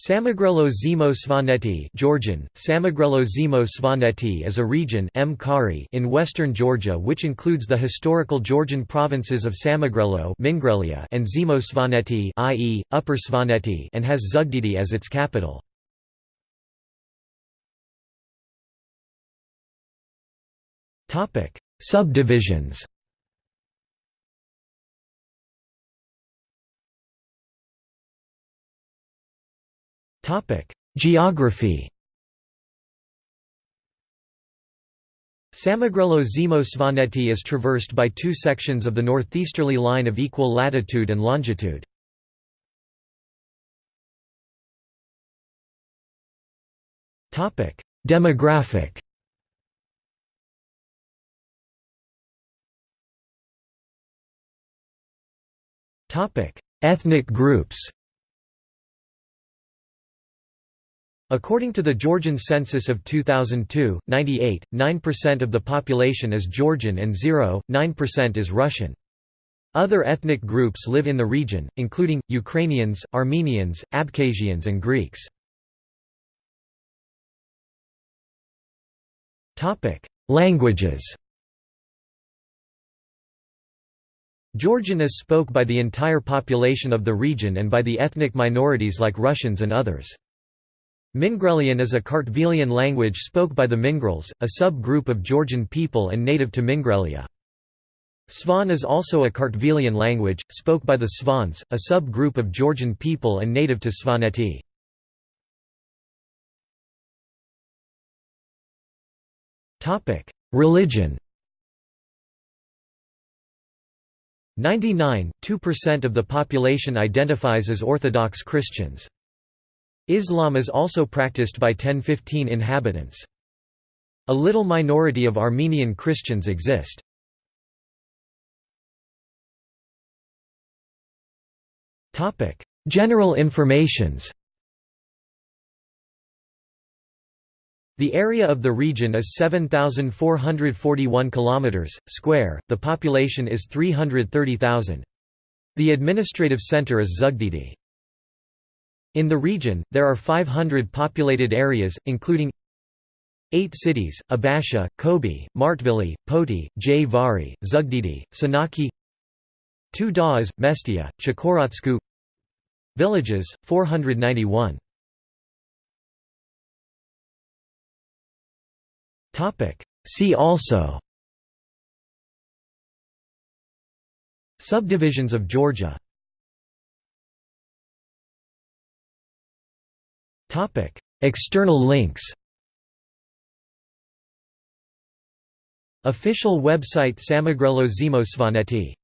Samegrelo Zemo Svaneti Georgian, Samegrelo Zemo Svaneti is a region in western Georgia which includes the historical Georgian provinces of Samegrelo and Zemo Svaneti i.e., Upper Svaneti and has Zugdidi as its capital. Subdivisions Geography. Samegrelo Zemo Svaneti is traversed by two sections of the northeasterly line of equal latitude and longitude. Demographic. Ethnic groups According to the Georgian census of 2002, 98, 9% of the population is Georgian and 0, 9% is Russian. Other ethnic groups live in the region, including, Ukrainians, Armenians, Abkhazians and Greeks. Languages Georgian is spoke by the entire population of the region and by the ethnic minorities like Russians and others. Mingrelian is a Kartvelian language spoke by the Mingrels, a sub-group of Georgian people and native to Mingrelia. Svan is also a Kartvelian language, spoke by the Svans, a sub-group of Georgian people and native to Svaneti. Religion 99.2% of the population identifies as Orthodox Christians. Islam is also practiced by 10-15 inhabitants. A little minority of Armenian Christians exist. General informations The area of the region is 7441 kilometers square. The population is 330,000. The administrative center is Zugdidi. In the region, there are 500 populated areas, including 8 cities, Abasha, Khobi, Martvili, Poti, Jvari, Zugdidi, Senaki 2 Das, Mestia, Chkhorotsku Villages, 491 See also Subdivisions of Georgia Topic: External links. Official website Samegrelo Zemo Svaneti